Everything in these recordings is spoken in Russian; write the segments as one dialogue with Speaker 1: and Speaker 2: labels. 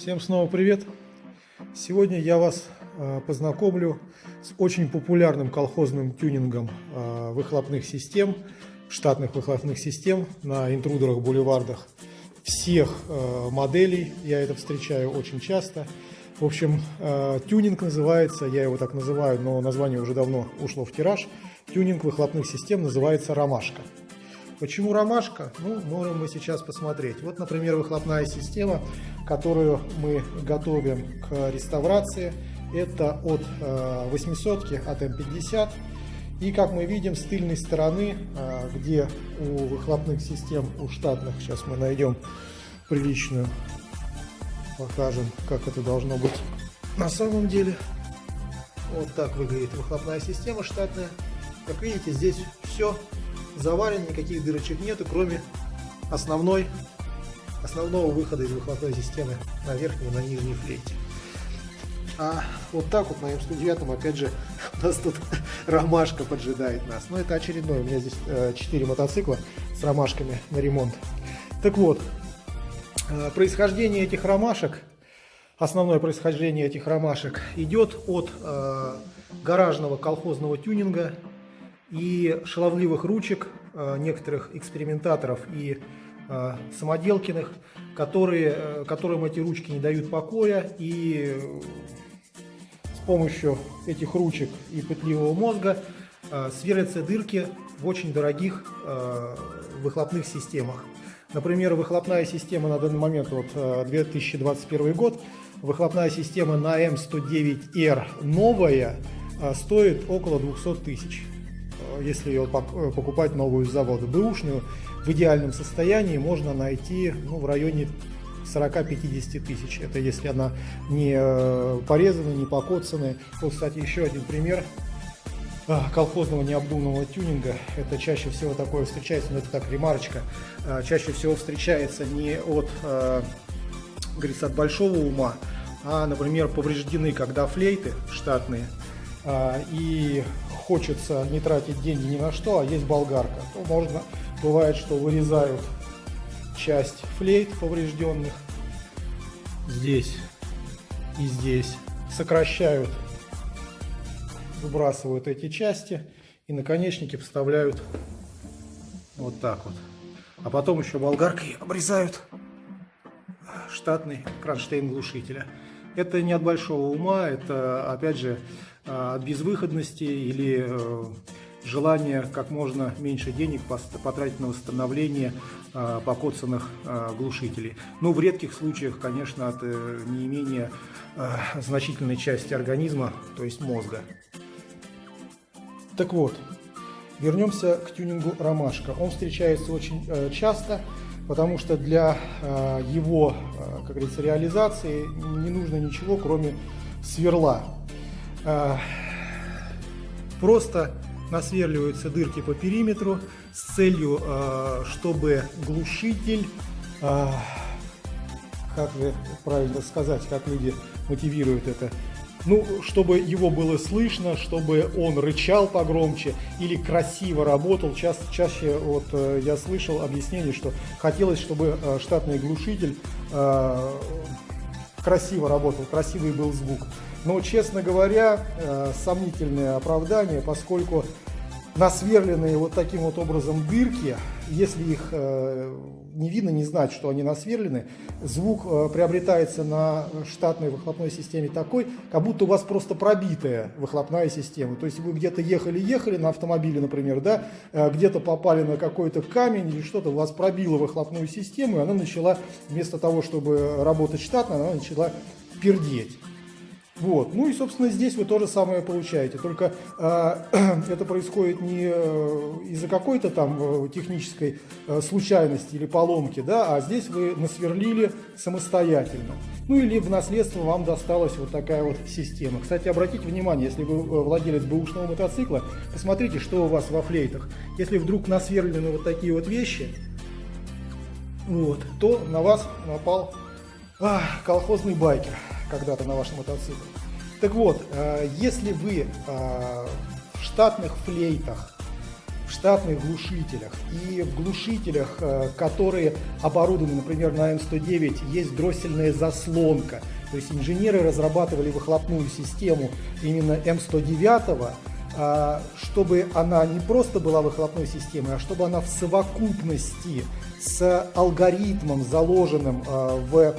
Speaker 1: Всем снова привет! Сегодня я вас э, познакомлю с очень популярным колхозным тюнингом э, выхлопных систем, штатных выхлопных систем на интрудерах-бульвардах всех э, моделей. Я это встречаю очень часто. В общем, тюнинг называется, я его так называю, но название уже давно ушло в тираж. Тюнинг выхлопных систем называется «Ромашка». Почему ромашка? Ну, можем мы сейчас посмотреть. Вот, например, выхлопная система, которую мы готовим к реставрации. Это от 800 от М50. И как мы видим с тыльной стороны, э, где у выхлопных систем, у штатных, сейчас мы найдем приличную, покажем, как это должно быть на самом деле. Вот так выглядит выхлопная система штатная. Как видите, здесь все заварен, никаких дырочек нету, кроме основной, основного выхода из выхлопной системы на верхней и на нижней флейте. А вот так вот на М109 опять же у нас тут ромашка поджидает нас. Но это очередной, у меня здесь э, 4 мотоцикла с ромашками на ремонт. Так вот, э, происхождение этих ромашек, основное происхождение этих ромашек идет от э, гаражного колхозного тюнинга и шаловливых ручек некоторых экспериментаторов и э, самоделкиных, которые, э, которым эти ручки не дают покоя и с помощью этих ручек и пытливого мозга сверлятся дырки в очень дорогих выхлопных системах. Например, выхлопная система на данный момент, вот 2021 год, выхлопная система на М109R новая стоит около 200 тысяч если ее э, покупать новую с завода. Бэушную в идеальном состоянии можно найти ну, в районе 40-50 тысяч. Это если она не э, порезана, не покоцанная. Вот, кстати, еще один пример а, колхозного необдуманного тюнинга. Это чаще всего такое встречается, но это так ремарочка, а, чаще всего встречается не от, э, говорится, от большого ума, а, например, повреждены, когда флейты штатные, а, и хочется не тратить деньги ни на что, а есть болгарка, то можно, бывает, что вырезают часть флейт поврежденных здесь и здесь, сокращают, выбрасывают эти части и наконечники вставляют вот так вот. А потом еще болгаркой обрезают штатный кронштейн глушителя. Это не от большого ума, это опять же от безвыходности или э, желания как можно меньше денег потратить на восстановление а, покоцанных глушителей. Ну, в редких случаях, конечно, от э, неимения значительной части организма, то есть мозга. Так вот, вернемся к тюнингу «Ромашка». Он встречается очень э, часто, потому что для его, как говорится, реализации не нужно ничего, кроме сверла. А, просто насверливаются дырки по периметру с целью, а, чтобы глушитель, а, как правильно сказать, как люди мотивируют это, ну, чтобы его было слышно, чтобы он рычал погромче или красиво работал. Ча чаще вот э, я слышал объяснение, что хотелось, чтобы э, штатный глушитель красиво работал, красивый был звук. Но, честно говоря, э, сомнительное оправдание, поскольку насверленные вот таким вот образом дырки, если их э, не видно, не знать, что они насверлены, звук э, приобретается на штатной выхлопной системе такой, как будто у вас просто пробитая выхлопная система. То есть вы где-то ехали-ехали на автомобиле, например, да, где-то попали на какой-то камень или что-то, у вас пробило выхлопную систему, и она начала, вместо того, чтобы работать штатно, она начала пердеть. Вот. Ну и, собственно, здесь вы то же самое получаете, только э, это происходит не э, из-за какой-то там э, технической э, случайности или поломки, да, а здесь вы насверлили самостоятельно. Ну или в наследство вам досталась вот такая вот система. Кстати, обратите внимание, если вы э, владелец бэушного мотоцикла, посмотрите, что у вас во флейтах. Если вдруг насверлены вот такие вот вещи, вот, то на вас напал а, колхозный байкер когда-то на вашем мотоцикле. Так вот, э, если вы э, в штатных флейтах, в штатных глушителях. И в глушителях, э, которые оборудованы, например, на М109, есть дроссельная заслонка. То есть инженеры разрабатывали выхлопную систему именно М109, а, чтобы она не просто была выхлопной системой, а чтобы она в совокупности с алгоритмом, заложенным в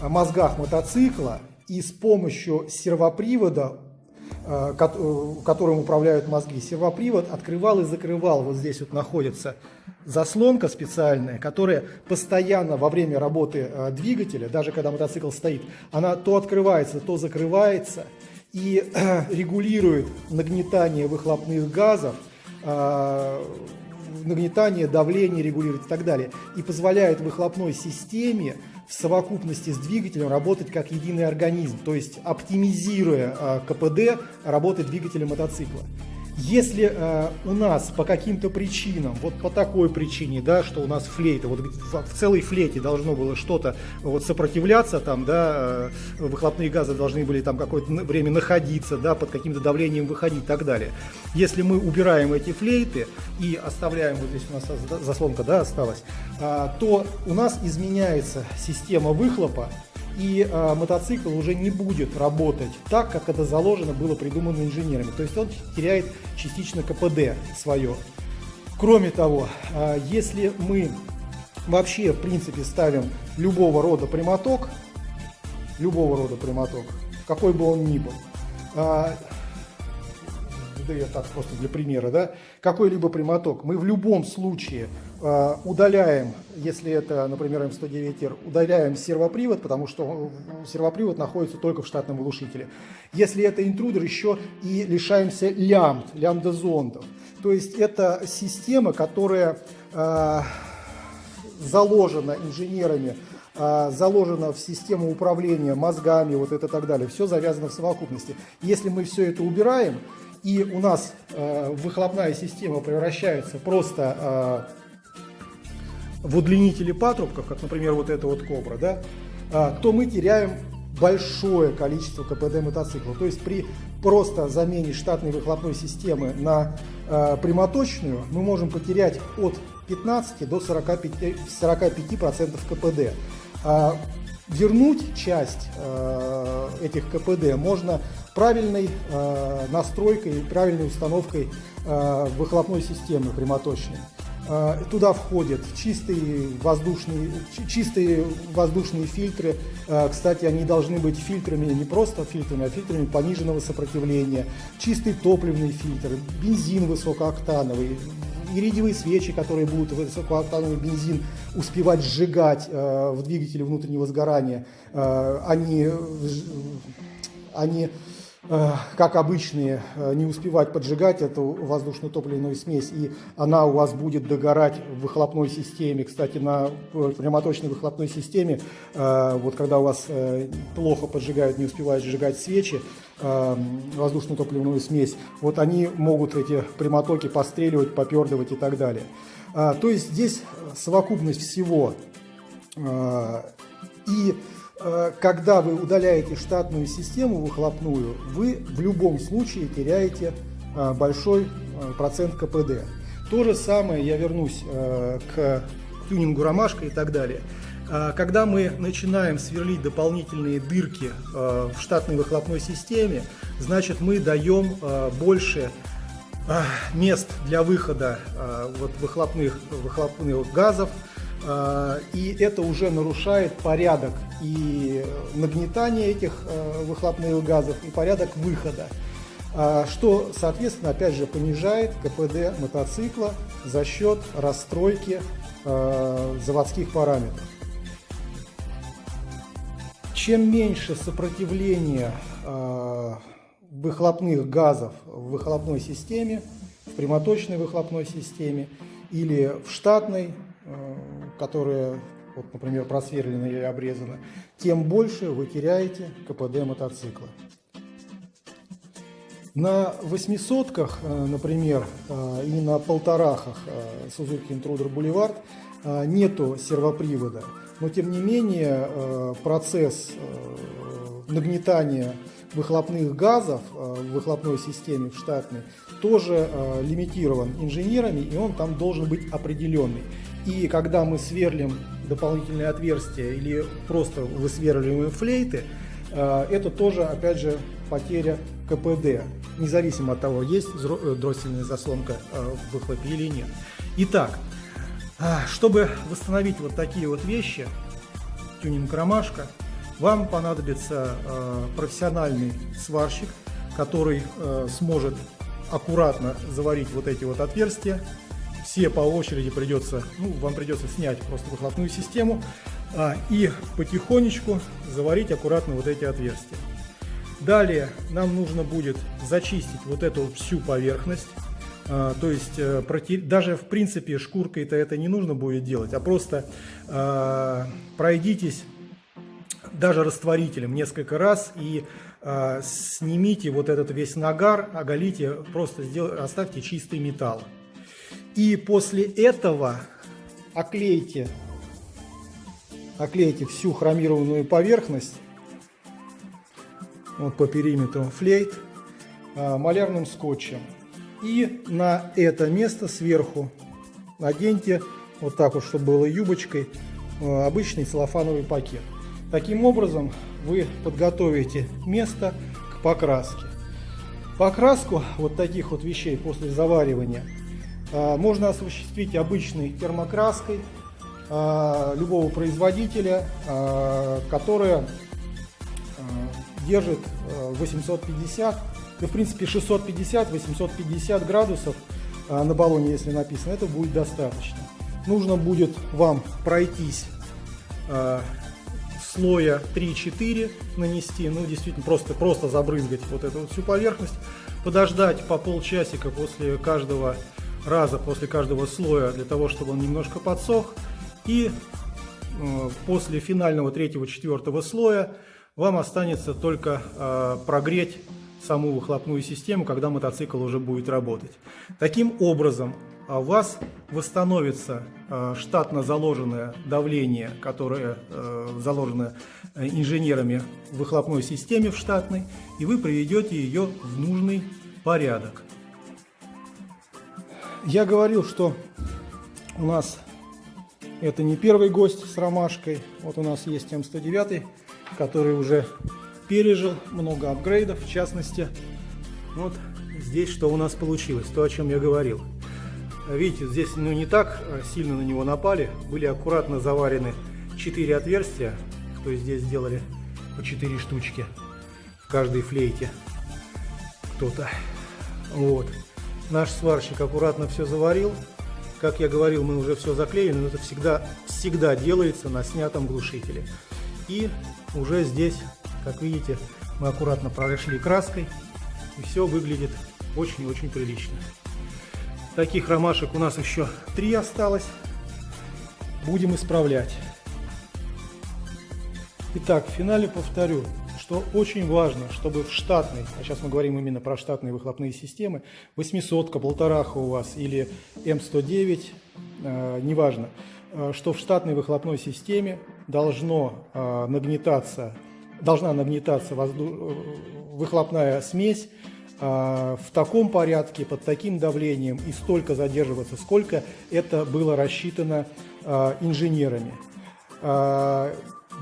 Speaker 1: мозгах мотоцикла, и с помощью сервопривода Э, э, которым управляют мозги. Сервопривод открывал и закрывал. Вот здесь вот находится заслонка специальная, которая постоянно во время работы э, двигателя, даже когда мотоцикл стоит, она то открывается, то закрывается и регулирует нагнетание выхлопных газов, нагнетание, давление регулирует и так далее. И позволяет выхлопной системе в совокупности с двигателем работать как единый организм, то есть оптимизируя э, КПД работы двигателя мотоцикла. Если э, у нас по каким-то причинам, вот по такой причине, да, что у нас флейта, вот в целой флейте должно было что-то вот сопротивляться, там, да, э, выхлопные газы должны были там какое-то время находиться, да, под каким-то давлением выходить и так далее. Если мы убираем эти флейты и оставляем, вот здесь у нас заслонка, да, осталась, э, то у нас изменяется система выхлопа, и э, мотоцикл уже не будет работать так, как это заложено было придумано инженерами. То есть он теряет частично КПД свое. Кроме того, э, если мы вообще в принципе ставим любого рода прямоток, любого рода прямоток, какой бы он ни был, э, да я так просто для примера, да, какой-либо прямоток, мы в любом случае э, удаляем, если это, например, М109R, удаляем сервопривод, потому что сервопривод находится только в штатном глушителе. Если это интрудер, еще и лишаемся лямбд, лямбда-зондов. То есть это система, которая э, заложена инженерами э, заложено в систему управления мозгами, вот это так далее. Все завязано в совокупности. Если мы все это убираем, и у нас э, выхлопная система превращается просто э, в удлинители патрубков, как, например, вот эта вот кобра, да, э, то мы теряем большое количество КПД мотоцикла. То есть при просто замене штатной выхлопной системы на э, прямоточную мы можем потерять от 15 до 45%, 45 КПД. А вернуть часть э, этих КПД можно правильной э, настройкой, правильной установкой э, выхлопной системы прямоточной. Э, туда входят чистые воздушные, чистые воздушные фильтры. Э, кстати, они должны быть фильтрами, не просто фильтрами, а фильтрами пониженного сопротивления. Чистый топливный фильтр, бензин высокооктановый, иридиевые свечи, которые будут высокооктановый бензин успевать сжигать э, в двигателе внутреннего сгорания, они, они как обычные, э, не успевать поджигать эту воздушно-топливную смесь, и она у вас будет догорать в выхлопной системе. Кстати, на э, прямоточной выхлопной системе, вот когда у вас плохо поджигают, не успевают сжигать свечи, воздушно топливную смесь, вот они могут эти прямотоки постреливать, попердывать и так далее. То есть здесь совокупность всего и Э, когда вы удаляете штатную систему выхлопную, вы в любом случае теряете э, большой э, процент КПД. То же самое, я вернусь к тюнингу ромашка и так далее. Когда мы начинаем сверлить дополнительные дырки в штатной выхлопной системе, значит мы даем больше мест для выхода вот выхлопных, выхлопных газов, и это уже нарушает порядок и нагнетания этих а, выхлопных газов, и порядок выхода, а, что, соответственно, опять же понижает КПД мотоцикла за счет расстройки заводских параметров. Чем меньше сопротивление выхлопных газов в выхлопной системе, в прямоточной выхлопной системе или в штатной Э, которые, вот, например, просверлены или обрезаны, тем больше вы теряете КПД мотоцикла. На восьмисотках, э, например, э, и на полторахах Suzuki Intruder Boulevard нету сервопривода, но тем не менее процесс нагнетание выхлопных газов в выхлопной системе в штатной тоже лимитирован инженерами, и он там должен быть определенный. И когда мы сверлим дополнительные отверстия или просто высверливаем флейты, это тоже, опять же, потеря КПД, независимо от того, есть э, дроссельная заслонка э, в выхлопе или нет. Итак, чтобы восстановить вот такие вот вещи, тюнинг ромашка, вам понадобится э, профессиональный сварщик, который сможет аккуратно заварить вот эти вот отверстия. Все по очереди придется, ну, вам придется снять просто выхлопную систему а, и потихонечку заварить аккуратно вот эти отверстия. Далее нам нужно будет зачистить вот эту всю поверхность. А, то есть э, даже в принципе шкуркой-то это не нужно будет делать, а просто а, пройдитесь даже растворителем несколько раз и а, снимите вот этот весь нагар, оголите, просто сделайте, оставьте чистый металл. И после этого оклейте, оклейте всю хромированную поверхность вот по периметру флейт а, малярным скотчем. И на это место сверху наденьте вот так вот, чтобы было юбочкой, а, обычный целлофановый пакет. Таким образом вы подготовите место к покраске. Покраску вот таких вот вещей после заваривания можно осуществить обычной термокраской любого производителя, которая держит 850, э, ну, в принципе 650-850 градусов на баллоне, если написано, это будет достаточно. Нужно будет вам пройтись слоя 3-4 нанести, ну действительно просто, просто забрызгать вот эту вот всю поверхность, подождать по полчасика после каждого раза, после каждого слоя, для того, чтобы он немножко подсох, и э, после финального третьего-четвертого слоя вам останется только э, прогреть саму выхлопную систему, когда мотоцикл уже будет работать. Таким образом, у вас восстановится э, штатно заложенное давление, которое э, заложено э, инженерами в выхлопной системе в штатной, и вы приведете ее в нужный порядок. Я говорил, что у нас это не первый гость с ромашкой. Вот у нас есть М109 который уже пережил много апгрейдов, в частности, вот здесь что у нас получилось, то, о чем я говорил. Видите, здесь ну, не так сильно на него напали, были аккуратно заварены 4 отверстия, то есть здесь сделали по 4 штучки в каждой флейте кто-то. Вот. Наш сварщик аккуратно все заварил. Как я говорил, мы уже все заклеили, но это всегда, всегда делается на снятом глушителе. И уже здесь, как видите, мы аккуратно прошли краской, и все выглядит очень-очень прилично. Таких ромашек у нас еще три осталось. Будем исправлять. Итак, в финале повторю, что очень важно, чтобы в штатной, а сейчас мы говорим именно про штатные выхлопные системы, 800, полтораха у вас или М109, э, неважно, э, что в штатной выхлопной системе должно э, нагнетаться, должна нагнетаться возду... выхлопная смесь э, в таком порядке, под таким давлением и столько задерживаться, сколько это было рассчитано э, инженерами.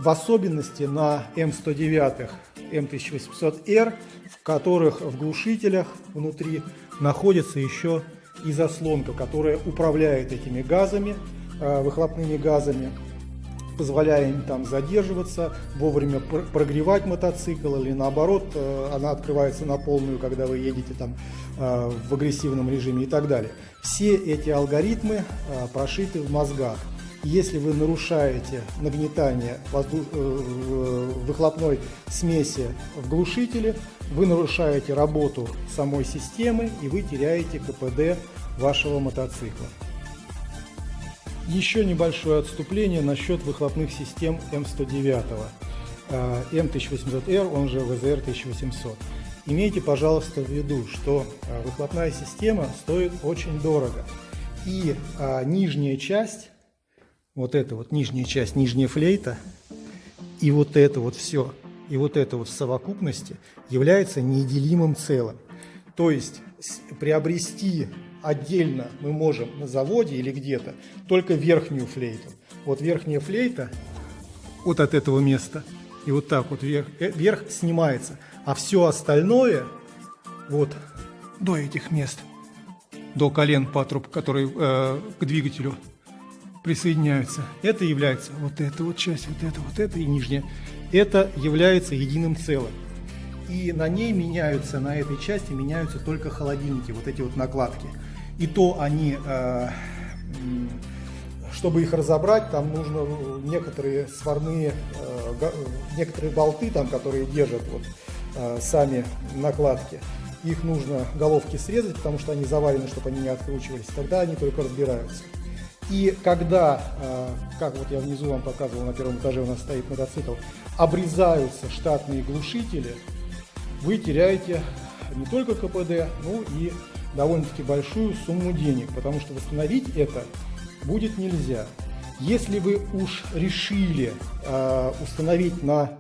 Speaker 1: В особенности на М109, М1800R, в которых в глушителях внутри находится еще и заслонка, которая управляет этими газами, э, выхлопными газами позволяя им там задерживаться, вовремя прогревать мотоцикл или наоборот, э, она открывается на полную, когда вы едете там э, в агрессивном режиме и так далее. Все эти алгоритмы прошиты в мозгах. Если вы нарушаете нагнетание воздух... выхлопной смеси в глушителе, вы нарушаете работу самой системы и вы теряете КПД вашего мотоцикла. Еще небольшое отступление насчет выхлопных систем М109, М1800R, он же ВЗР 1800. Имейте, пожалуйста, в виду, что а, выхлопная система стоит очень дорого. И а, нижняя часть, вот эта вот нижняя часть, нижняя флейта, и вот это вот все, и вот это вот в совокупности является неделимым целым. То есть приобрести отдельно мы можем на заводе или где-то только верхнюю флейту. Вот верхняя флейта вот от этого места и вот так вот вверх, э, вверх снимается, а все остальное вот до этих мест, до колен патруб, которые э, к двигателю присоединяются. Это является вот эта вот часть, вот это, вот это и нижняя. Это является единым целым. И на ней меняются, на этой части меняются только холодильники, вот эти вот накладки. И то они, э, чтобы их разобрать, там нужно некоторые сварные, э, некоторые болты, там, которые держат вот э, сами накладки. Их нужно головки срезать, потому что они заварены, чтобы они не откручивались. Тогда они только разбираются. И когда, э, как вот я внизу вам показывал, на первом этаже у нас стоит мотоцикл, обрезаются штатные глушители, вы теряете не только КПД, но и довольно-таки большую сумму денег, потому что восстановить это будет нельзя. Если вы уж решили э, установить на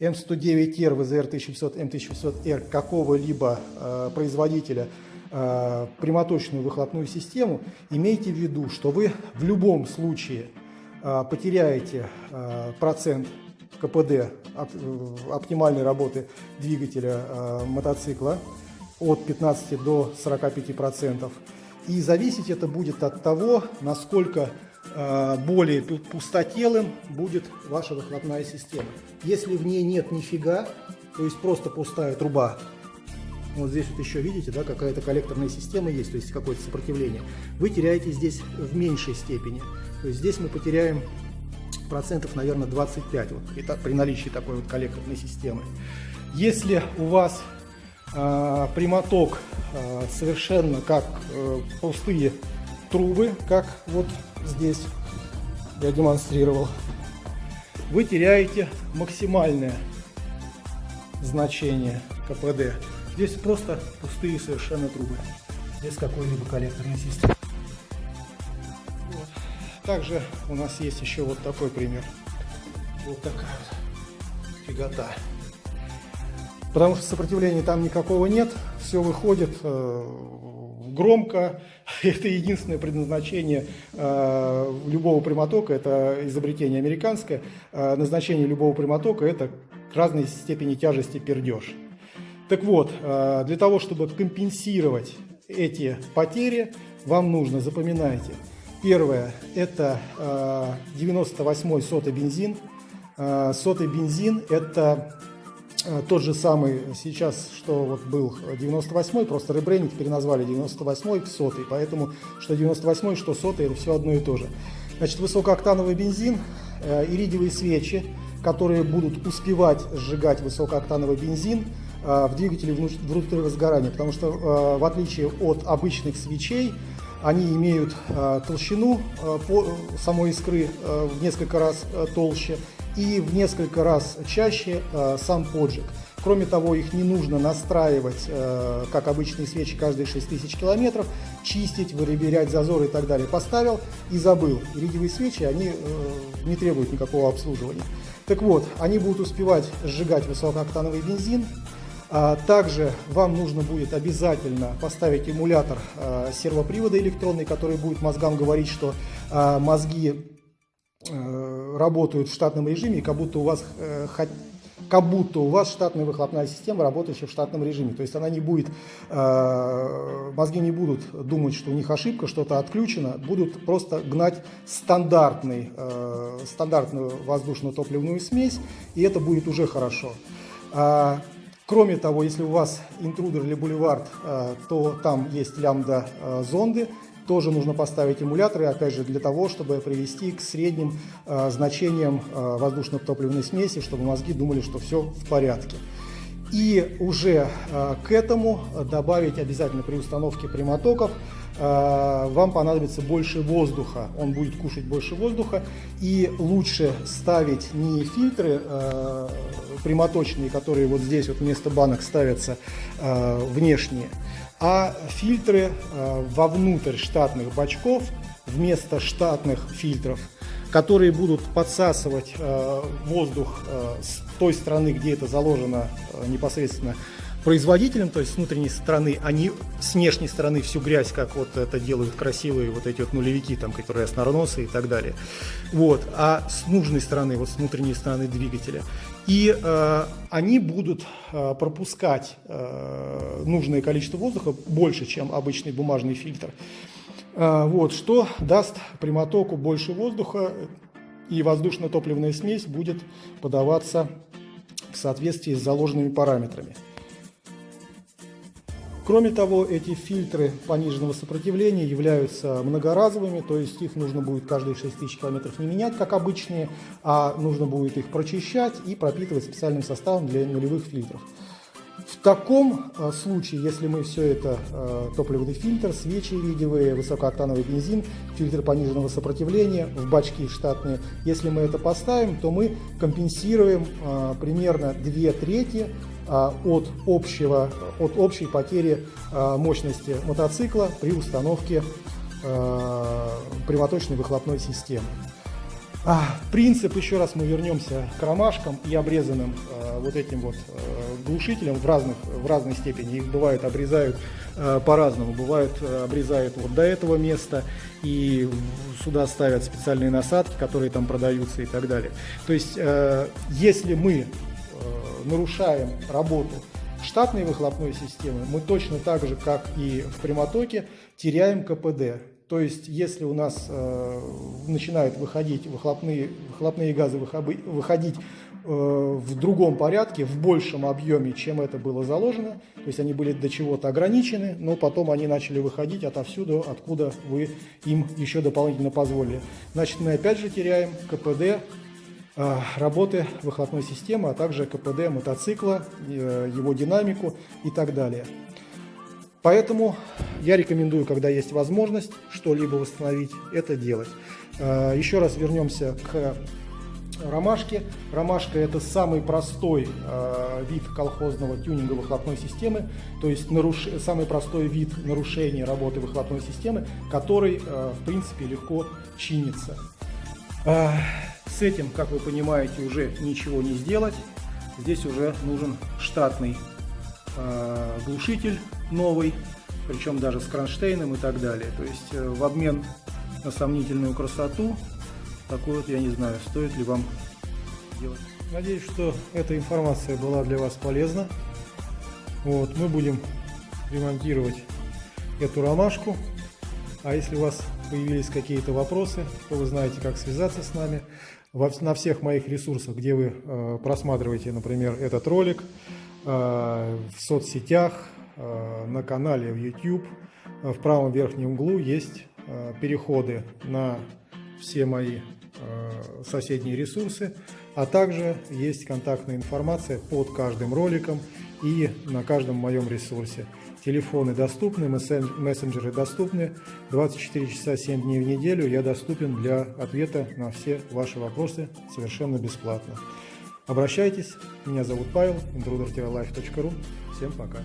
Speaker 1: М109R, ВЗР 1500, М1500R какого-либо э, производителя прямоточную выхлопную систему, имейте в виду, что вы в любом случае э, потеряете э, процент КПД оп, э, оптимальной работы двигателя э, мотоцикла от 15 до 45 процентов. И зависеть это будет от того, насколько э, более пустотелым будет ваша выхлопная система. Если в ней нет нифига, то есть просто пустая труба, вот здесь вот еще видите, да, какая-то коллекторная система есть, то есть какое-то сопротивление. Вы теряете здесь в меньшей степени. То есть здесь мы потеряем процентов, наверное, 25 вот, это при наличии такой вот коллекторной системы. Если у вас э, прямоток э, совершенно как э, пустые трубы, как вот здесь я демонстрировал, вы теряете максимальное значение КПД. Здесь просто пустые совершенно трубы, без какой-либо коллекторной системы. Вот. Также у нас есть еще вот такой пример. Вот такая вот фигота. Потому что сопротивления там никакого нет, все выходит э, громко. Это единственное предназначение э, любого прямотока, это изобретение американское. Э, назначение любого прямотока – это к разной степени тяжести пердеж. Так вот, э, для того, чтобы компенсировать эти потери, вам нужно, запоминайте, первое – это 98-й э, сотый бензин. Э, сотый бензин – это тот же самый сейчас, что вот был 98-й, просто ребрендинг переназвали 98-й в сотый, поэтому что 98-й, что сотый – это все одно и то же. Значит, высокооктановый бензин, иридиевые свечи, которые будут успевать сжигать высокооктановый бензин – в двигателе внутреннего сгорания, потому что э, в отличие от обычных свечей, они имеют э, толщину самой искры в несколько раз толще и в несколько раз чаще сам поджиг. Кроме того, их не нужно настраивать, как обычные свечи, каждые 6000 километров, чистить, выреберять зазоры и так далее. Поставил и забыл. Иридиевые свечи, они не требуют никакого обслуживания. Так вот, они будут успевать сжигать высокооктановый бензин, также вам нужно будет обязательно поставить эмулятор а, сервопривода электронный, который будет мозгам говорить, что а, мозги э, работают в штатном режиме, как будто у вас э, как будто у вас штатная выхлопная система, работающая в штатном режиме. То есть она не будет, мозги не будут думать, что у них ошибка, что-то отключено, будут просто гнать стандартный, стандартную воздушно-топливную смесь, и это будет уже хорошо. Кроме того, если у вас интрудер или бульвард, э, то там есть лямбда э, зонды, тоже нужно поставить эмуляторы, опять же, для того, чтобы привести к средним э, значениям воздушно-топливной смеси, чтобы мозги думали, что все в порядке. И уже к этому добавить обязательно при установке прямотоков вам понадобится больше воздуха, он будет кушать больше воздуха, и лучше ставить не фильтры прямоточные, которые вот здесь вот вместо банок ставятся э, внешние, а фильтры э, вовнутрь штатных бачков вместо штатных фильтров, которые будут подсасывать э, воздух э, с той стороны, где это заложено э, непосредственно производителям, то есть с внутренней стороны, они с внешней стороны всю грязь, как вот это делают красивые вот эти вот нулевики, там, которые основносы и так далее. Вот. А с нужной стороны, вот с внутренней стороны двигателя. И э, они будут э, пропускать э, нужное количество воздуха больше, чем обычный бумажный фильтр. Э, вот, что даст прямотоку больше воздуха, и воздушно-топливная смесь будет подаваться в соответствии с заложенными параметрами. Кроме того, эти фильтры пониженного сопротивления являются многоразовыми, то есть их нужно будет каждые 6000 километров не менять, как обычные, а нужно будет их прочищать и пропитывать специальным составом для нулевых фильтров. Таком э, случае, если мы все это, э, топливный фильтр, свечи видевые, высокооктановый бензин, фильтр пониженного сопротивления, в бачки штатные, если мы это поставим, то мы компенсируем э, примерно 2 трети от, общего, от общей потери мощности мотоцикла при установке прямоточной выхлопной системы. Принцип, еще раз мы вернемся к ромашкам и обрезанным вот этим вот глушителям в, разных, в разной степени. Их бывает обрезают по-разному. Бывают обрезают вот до этого места и сюда ставят специальные насадки, которые там продаются и так далее. То есть, если мы нарушаем работу штатной выхлопной системы, мы точно так же, как и в прямотоке, теряем КПД. То есть, если у нас э, начинают выходить выхлопные, выхлопные газы выходить э, в другом порядке, в большем объеме, чем это было заложено, то есть они были до чего-то ограничены, но потом они начали выходить отовсюду, откуда вы им еще дополнительно позволили. Значит, мы опять же теряем КПД Э, работы выхлопной системы, а также КПД мотоцикла, э, его динамику и так далее. Поэтому я рекомендую, когда есть возможность что-либо восстановить, это делать. Э, еще раз вернемся к ромашке. Ромашка это самый простой вид колхозного тюнинга выхлопной системы, то есть наруш... самый простой вид нарушения работы выхлопной системы, который в принципе легко чинится. С этим, как вы понимаете, уже ничего не сделать. Здесь уже нужен штатный э, глушитель новый, причем даже с кронштейном и так далее. То есть э, в обмен на сомнительную красоту, такой вот я не знаю, стоит ли вам делать. Надеюсь, что эта информация была для вас полезна. Вот, мы будем ремонтировать эту ромашку. А если у вас появились какие-то вопросы, то вы знаете, как связаться с нами на всех моих ресурсах, где вы э, просматриваете, например, этот ролик, э, в соцсетях, на канале в YouTube, в правом верхнем углу есть переходы на все мои соседние ресурсы, а также есть контактная информация под каждым роликом и на каждом моем ресурсе. Телефоны доступны, мессенджеры доступны. 24 часа 7 дней в неделю я доступен для ответа на все ваши вопросы совершенно бесплатно. Обращайтесь. Меня зовут Павел, intruder-life.ru. Всем пока.